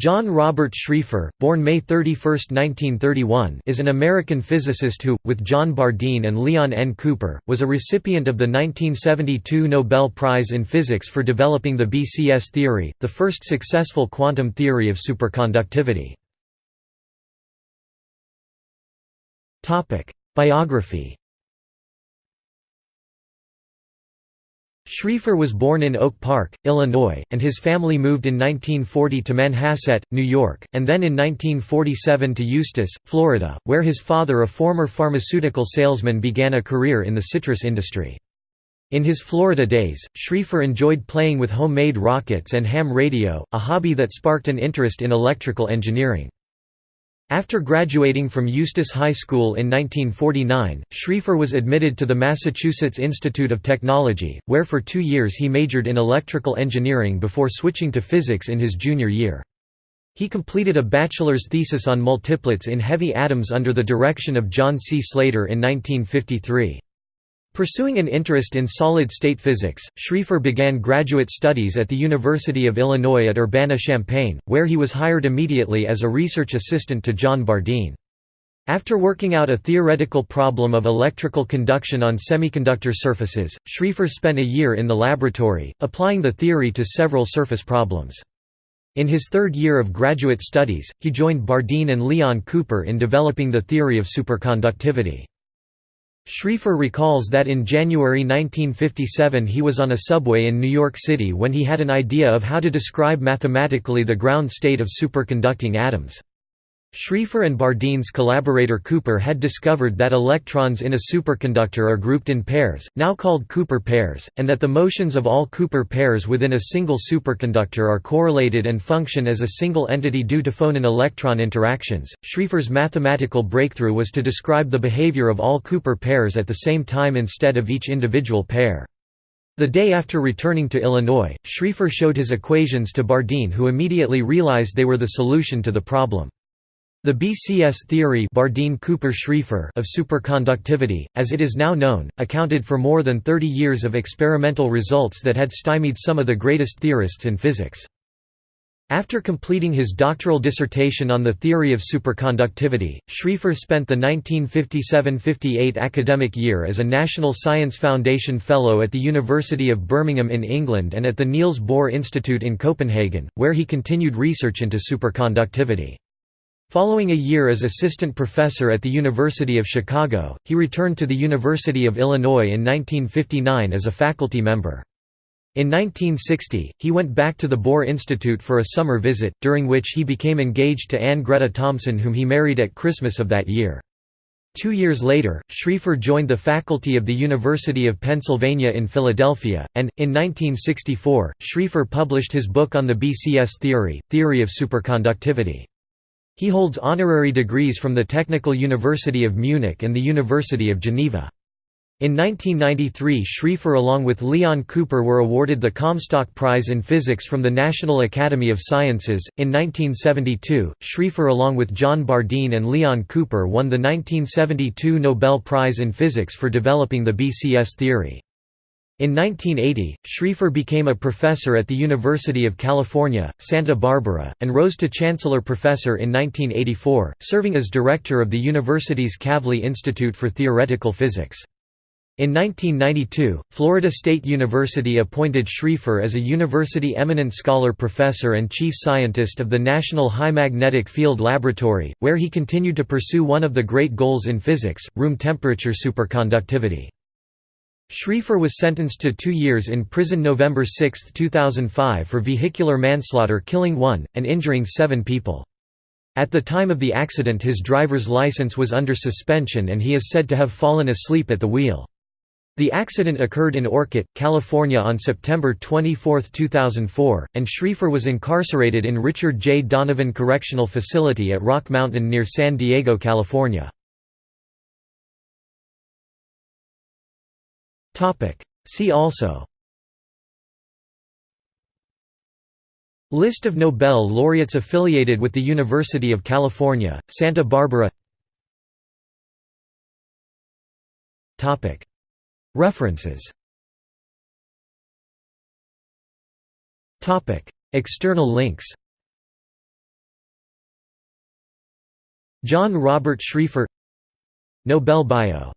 John Robert Schrieffer, born May 31, 1931 is an American physicist who, with John Bardeen and Leon N. Cooper, was a recipient of the 1972 Nobel Prize in Physics for developing the BCS theory, the first successful quantum theory of superconductivity. Biography Schrieffer was born in Oak Park, Illinois, and his family moved in 1940 to Manhasset, New York, and then in 1947 to Eustis, Florida, where his father a former pharmaceutical salesman began a career in the citrus industry. In his Florida days, Schrieffer enjoyed playing with homemade rockets and ham radio, a hobby that sparked an interest in electrical engineering. After graduating from Eustis High School in 1949, Schrieffer was admitted to the Massachusetts Institute of Technology, where for two years he majored in electrical engineering before switching to physics in his junior year. He completed a bachelor's thesis on multiplets in heavy atoms under the direction of John C. Slater in 1953. Pursuing an interest in solid-state physics, Schrieffer began graduate studies at the University of Illinois at Urbana-Champaign, where he was hired immediately as a research assistant to John Bardeen. After working out a theoretical problem of electrical conduction on semiconductor surfaces, Schrieffer spent a year in the laboratory, applying the theory to several surface problems. In his third year of graduate studies, he joined Bardeen and Leon Cooper in developing the theory of superconductivity. Schrieffer recalls that in January 1957 he was on a subway in New York City when he had an idea of how to describe mathematically the ground state of superconducting atoms. Schrieffer and Bardeen's collaborator Cooper had discovered that electrons in a superconductor are grouped in pairs, now called Cooper pairs, and that the motions of all Cooper pairs within a single superconductor are correlated and function as a single entity due to phonon-electron interactions. Schrieffer's mathematical breakthrough was to describe the behavior of all Cooper pairs at the same time instead of each individual pair. The day after returning to Illinois, Schrieffer showed his equations to Bardeen who immediately realized they were the solution to the problem. The BCS theory of superconductivity, as it is now known, accounted for more than 30 years of experimental results that had stymied some of the greatest theorists in physics. After completing his doctoral dissertation on the theory of superconductivity, Schrieffer spent the 1957–58 academic year as a National Science Foundation Fellow at the University of Birmingham in England and at the Niels Bohr Institute in Copenhagen, where he continued research into superconductivity. Following a year as assistant professor at the University of Chicago, he returned to the University of Illinois in 1959 as a faculty member. In 1960, he went back to the Bohr Institute for a summer visit, during which he became engaged to Anne Greta Thompson whom he married at Christmas of that year. Two years later, Schrieffer joined the faculty of the University of Pennsylvania in Philadelphia, and, in 1964, Schrieffer published his book on the BCS theory, Theory of Superconductivity. He holds honorary degrees from the Technical University of Munich and the University of Geneva. In 1993 Schrieffer along with Leon Cooper were awarded the Comstock Prize in Physics from the National Academy of Sciences. In 1972, Schrieffer along with John Bardeen and Leon Cooper won the 1972 Nobel Prize in Physics for developing the BCS theory. In 1980, Schrieffer became a professor at the University of California, Santa Barbara, and rose to chancellor professor in 1984, serving as director of the university's Kavli Institute for Theoretical Physics. In 1992, Florida State University appointed Schrieffer as a University Eminent Scholar Professor and Chief Scientist of the National High Magnetic Field Laboratory, where he continued to pursue one of the great goals in physics, room temperature superconductivity. Schrieffer was sentenced to two years in prison November 6, 2005 for vehicular manslaughter killing one, and injuring seven people. At the time of the accident his driver's license was under suspension and he is said to have fallen asleep at the wheel. The accident occurred in Orcutt, California on September 24, 2004, and Schrieffer was incarcerated in Richard J. Donovan Correctional Facility at Rock Mountain near San Diego, California. See also. List of Nobel laureates affiliated with the University of California, Santa Barbara. Topic. References. Topic. External links. John Robert Schrieffer Nobel Bio